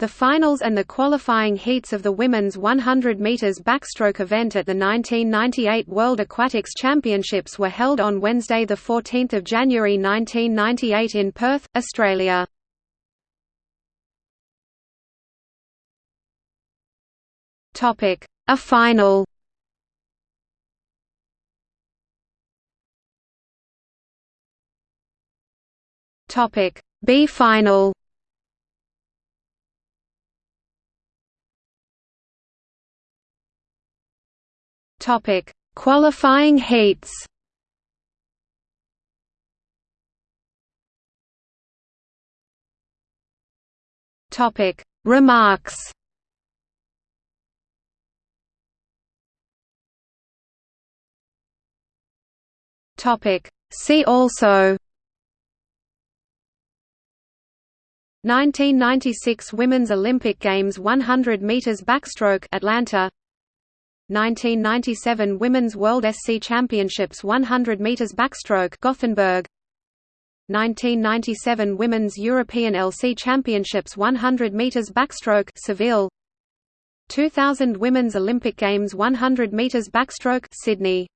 The finals and the qualifying heats of the women's 100 meters backstroke event at the 1998 World Aquatics Championships were held on Wednesday the 14th of January 1998 in Perth, Australia. Topic: A final. Topic: B final. Topic: Qualifying heats. Topic: Remarks. Topic: See also 1996 Women's Olympic Games 100 meters backstroke Atlanta 1997 Women's World SC Championships 100 meters backstroke Gothenburg. 1997 Women's European LC Championships 100 meters backstroke Seville. 2000 Women's Olympic Games 100 meters backstroke Sydney